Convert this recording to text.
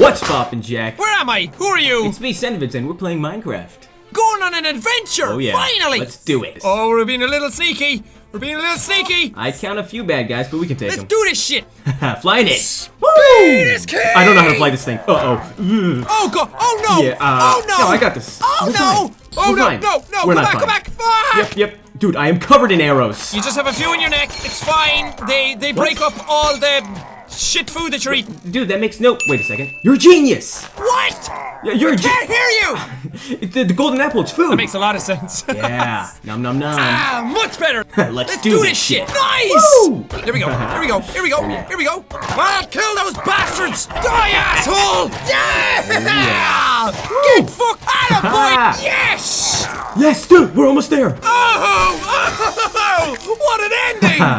What's poppin', Jack? Where am I? Who are you? It's me, Senvitz, and we're playing Minecraft. Going on an adventure! Oh yeah. Finally! Let's do it. Oh, we're being a little sneaky. We're being a little sneaky. I count a few bad guys, but we can take Let's them. do this shit. Flying it. This. I don't know how to fly this thing. Uh oh. Oh god! Oh no! Yeah, uh, oh no! no, I got this. Oh We're no! fine. Oh We're no! fine. No! No! We're not back! Fine. back! Fuck! Yep, yep. Dude, I am covered in arrows. You just have a few in your neck. It's fine. They they break up all the shit food that you're eating. Dude, that makes no. Wait a second. You're a genius. What? Yeah, you're a genius! I Can't hear you. the, the golden apple, it's food. That makes a lot of sense. yeah. Num num num. ah, much better. Let's do, do this shit. shit. Nice. Woo! Here we go. Here we go. Here we go. Here we go. I'll kill those bastards. Die, asshole. Yeah. Get fucked out of boy. Yes. Yes, dude, we're almost there. Oh, oh, what an ending!